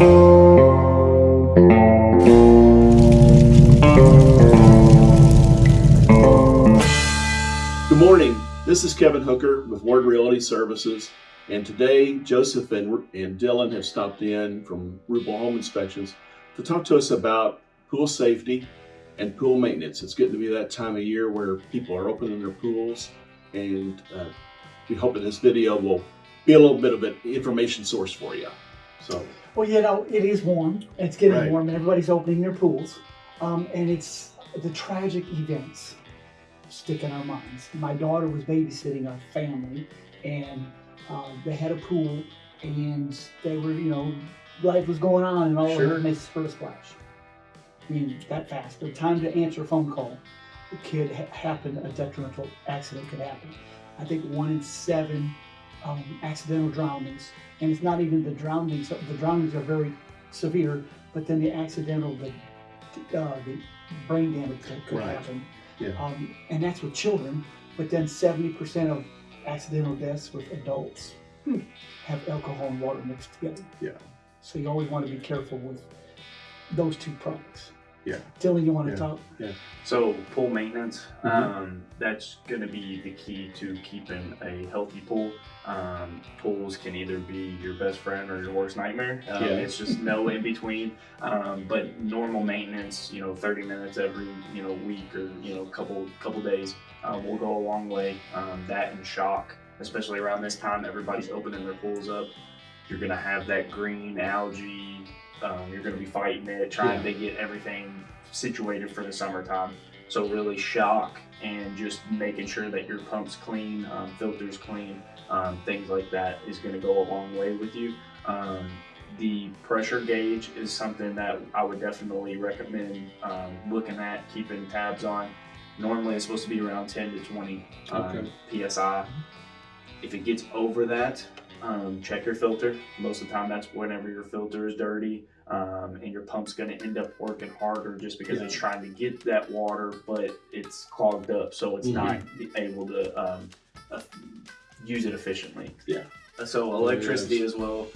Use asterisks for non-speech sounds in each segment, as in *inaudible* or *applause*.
Good morning. This is Kevin Hooker with Ward Realty Services. And today, Joseph and, and Dylan have stopped in from Rubel Home Inspections to talk to us about pool safety and pool maintenance. It's getting to be that time of year where people are opening their pools. And uh, we hope that this video will be a little bit of an information source for you. So, Well, you know, it is warm. It's getting Right. warm, and everybody's opening their pools. Um, and it's the tragic events stick in our minds. My daughter was babysitting a family, and uh, they had a pool, and they were, you know, life was going on, and all of a Sure. sudden they heard a splash. I mean, that fast. The time to answer a phone call, could ha- happen. A detrimental accident could happen. I think one in seven um, accidental drownings, and it's not even the drownings. The drownings are very severe, but then the accidental, the uh, the brain damage that could Right. happen. Yeah. Um, and that's with children. But then 70% of accidental deaths with adults Hmm. have alcohol and water mixed together. Yeah. So you always want to be careful with those two products. Yeah. Dylan, you want to Yeah. talk? Yeah. So pool maintenance, Mhm. um, that's going to be the key to keeping a healthy pool. Um, pools can either be your best friend or your worst nightmare. Um, Yeah. It's just no in *laughs* between. Um, but normal maintenance, you know, 30 minutes every you know week or you know couple couple days uh, will go a long way. Um, that and shock, especially around this time, everybody's opening their pools up. You're going to have that green algae. Um, you're going to be fighting it, trying to get everything situated for the summertime. So really shock and just making sure that your pump's clean, um, filters clean, um, things like that is going to go a long way with you. Um, the pressure gauge is something that I would definitely recommend um, looking at, keeping tabs on. Normally it's supposed to be around 10 to 20 um, psi. If it gets over that, um, check your filter. Most of the time, that's whenever your filter is dirty, um, and your pump's going to end up working harder just because Yeah. it's trying to get that water, but it's clogged up, so it's Mhm. not able to um, uh, use it efficiently. Yeah. So electricity as well.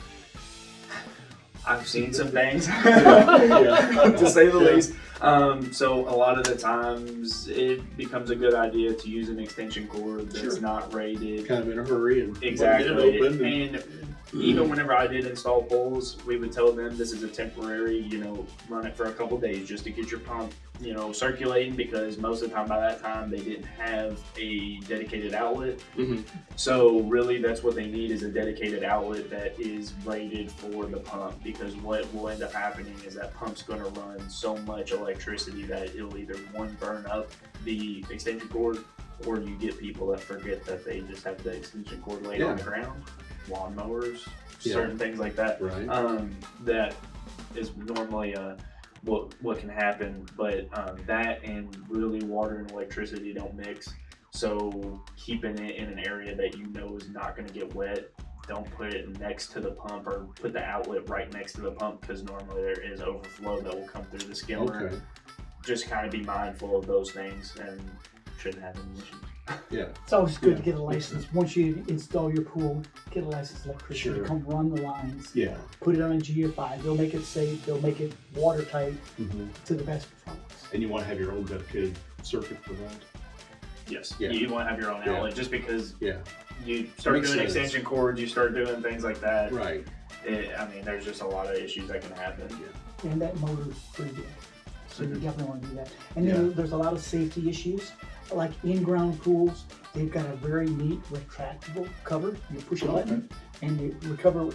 I've seen some things, *laughs* to say the Yeah. least. Um, so a lot of the times it becomes a good idea to use an extension cord that's Sure. not rated. kind of in a hurry and Exactly. get it open. And, And even whenever I did install poles, we would tell them this is a temporary, you know, run it for a couple days just to get your pump, you know, circulating because most of the time by that time they didn't have a dedicated outlet. Mhm. So really that's what they need is a dedicated outlet that is rated for the pump because what will end up happening is that pump's gonna run so much electricity that it'll either one burn up the extension cord or you get people that forget that they just have the extension cord laid on the ground, lawnmowers, Yeah. certain things like that. right. Um, that is normally uh, what what can happen, but um, that and really water and electricity don't mix. So keeping it in an area that you know is not going to get wet. Don't put it next to the pump or put the outlet right next to the pump because normally there is overflow that will come through the skimmer Okay. just kind of be mindful of those things and shouldn't have any issues. Yeah. It's always good Yeah, to get a license. Once you install your pool, get a licensed electrician Sure. to come run the lines, Yeah. put it on a GFI. They'll make it safe, they'll make it watertight hmm to the best performance. And you want to have your own dedicated circuit for that? Yes, Yeah. you want to have your own Yeah. outlet just because Yeah. you start doing sense. extension cords, you start doing things like that. Right. It, I mean, there's just a lot of issues that can happen. And that motor's pretty good. So you definitely want to do that. And then there's a lot of safety issues. Like in-ground pools, they've got a very neat retractable cover. You push a button and you recover,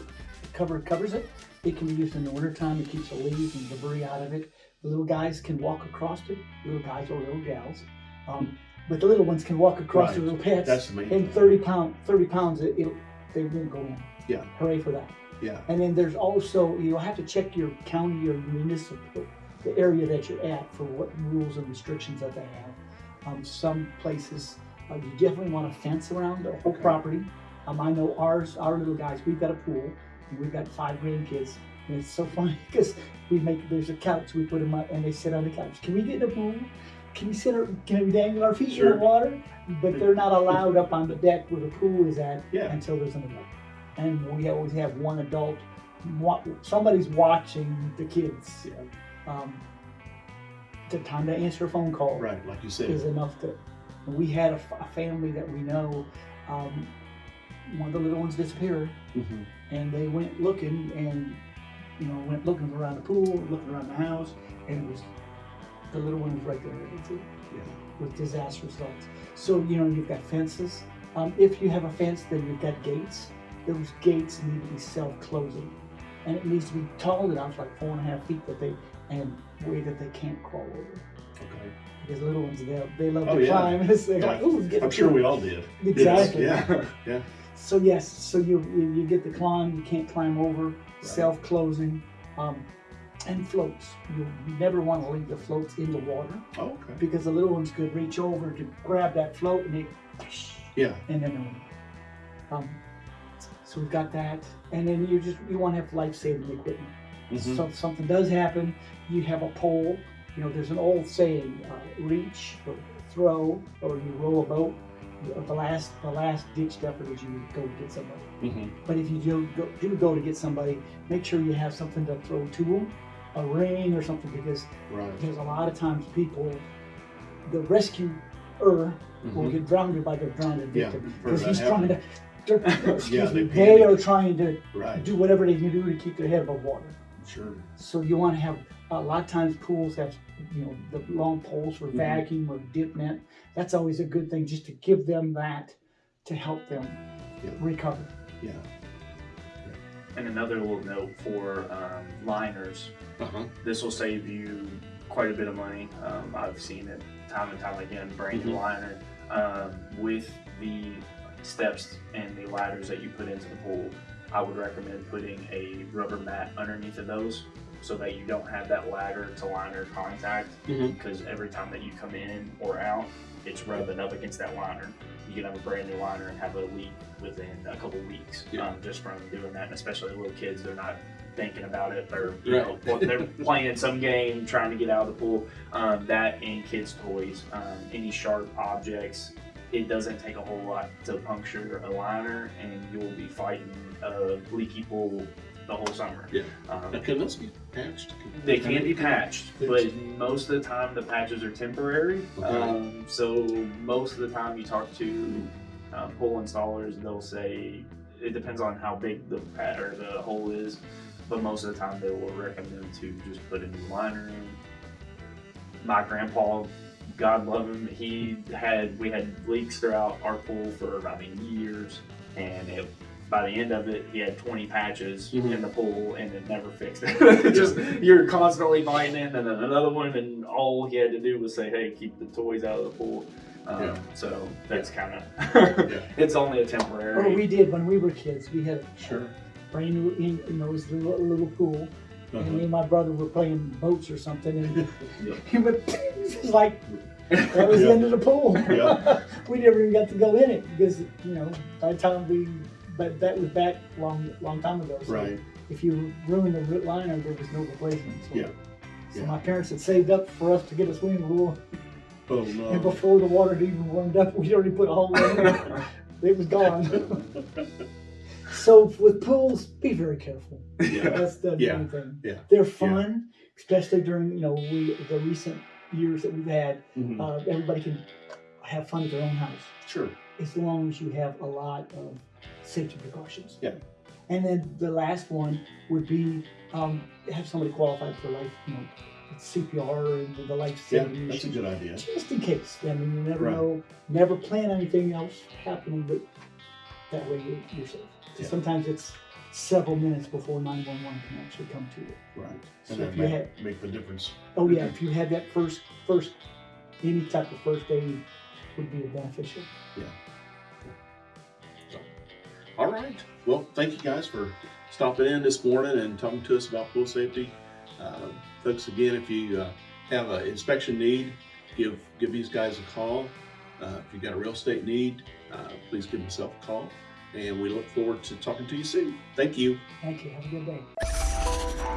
cover covers it. It can be used in the wintertime. It keeps the leaves and debris out of it. The little guys can walk across it, little guys or little gals. Um, but the little ones can walk across the Right. little pets. That's the main and 30 pound, 30 pounds, it, it'll, they won't go in. Yeah. Hooray for that. Yeah. And then there's also, you'll have to check your county or municipal, the area that you're at for what rules and restrictions that they have. Um, some places, uh, you definitely want a fence around the whole Okay. property. Um, I know ours, our little guys, we've got a pool and we've got five grandkids. And it's so *laughs* funny because we make, there's a couch, we put them up and they sit on the couch. Can we get in the pool? Can we sit, our, can we dangle our feet in the water? But they're not *laughs* allowed up on the deck where the pool is at Yeah. until there's an adult. And we always have one adult somebody's watching the kids. Yeah. Um, the time to answer a phone call Right, like you said. is enough to. We had a, f- a family that we know. Um, one of the little ones disappeared, Mhm. and they went looking, and you know, went looking around the pool, looking around the house, and it was the little one was right there Yeah. with disastrous results. So you know, you've got fences. Um, if you have a fence, then you've got gates. Those gates need to be self-closing, and it needs to be tall enough, like four and a half feet, that they and way that they can't crawl over. Okay. Because little ones, they, they love Oh, to yeah. climb. *laughs* It's like, Yeah. ooh, get I'm sure we all did. Exactly. Yes, *laughs* Yeah. So yes, so you you, you get the climb, you can't climb over, self-closing, um, and floats. You, you never want to leave the floats in the water Oh, okay. because the little ones could reach over to grab that float and they, Yeah. and then um, so we've got that, and then you just you want to have life-saving equipment. Mhm. So if something does happen, you have a pole. You know, there's an old saying: uh, reach or throw, or you row a boat. The last, the last ditch effort is you go to get somebody. Mhm. But if you do go, do go to get somebody, make sure you have something to throw to them, a ring or something, because Right. there's a lot of times people, the rescuer will Mhm. get drowned by their drowned victim because that he's trying to. Happen. they're- *laughs* *laughs* excuse Yeah, me. they They are trying to Right. do whatever they can do to keep their head above water. Sure. So you want to have a lot of times pools have you know the long poles for Mhm. vacuum or dip net. That's always a good thing just to give them that to help them Yeah. recover. Yeah. And another little note for um, liners, Uh huh. this will save you quite a bit of money. Um, I've seen it time and time again. Brand new Mhm. liner um, with the steps and the ladders that you put into the pool. I would recommend putting a rubber mat underneath of those so that you don't have that ladder to liner contact. Mhm. Because every time that you come in or out, it's rubbing up against that liner. You can have a brand new liner and have a leak within a couple weeks Yeah. um, just from doing that. And especially little kids, they're not thinking about it or you Right. know they're *laughs* playing some game trying to get out of the pool um, that and kids toys um, any sharp objects it doesn't take a whole lot to puncture a liner and you'll be fighting a leaky pool the whole summer Yeah. um, can those be patched? they can be patched, but most of the time the patches are temporary. Okay. Um, so most of the time you talk to um, pool installers, they'll say it depends on how big the pat or the hole is, but most of the time they will recommend to just put a new liner in. My grandpa, God love him, he had we had leaks throughout our pool for I mean years, and it by the end of it, he had 20 patches Mhm. in the pool and it never fixed it. *laughs* Just you're constantly finding it, and then another one, and all he had to do was say, "Hey, keep the toys out of the pool." Um, Yeah. So that's kind of Yeah. *laughs* it's only a Or temporary. we did when we were kids. We had Sure. brand new, in, you know, it was a little, little pool, and Uh-huh. me and my brother were playing boats or something, and Yeah. *laughs* he would, it was like that was the end of the pool. *laughs* We never even got to go in it because you know by the time we, but that was back long, long time ago. So Right. If you ruined the root liner, there was no replacement. So, Yeah. So my parents had saved up for us to get a swimming pool, Oh and before the water had even warmed up, we'd already put a hole in it. *laughs* it was gone. So with pools, be very careful. yeah. *laughs* That's the Yeah. main thing. Yeah. They're fun, especially during you know we the recent years that we've had. Mhm. Uh, everybody can have fun at their own house Sure. as long as you have a lot of safety precautions. Yeah. And then the last one would be um, have somebody qualified for life, you know, CPR and the life Yeah, that's a good idea. just in case. I mean, you never Right. know. Never plan anything else happening, but that way you're, you're safe. Yeah. Sometimes it's several minutes before 911 can actually come to you. Right. So And that if you make, had, make the difference. oh yeah, if you had that first, first, any type of first aid would be beneficial. Yeah. All right. Well, thank you guys for stopping in this morning and talking to us about pool safety. Uh, folks, again, if you uh, have an inspection need, give give these guys a call. Uh, if you've got a real estate need, uh, please give myself a call. And we look forward to talking to you soon. Thank you. Thank you. Have a good day.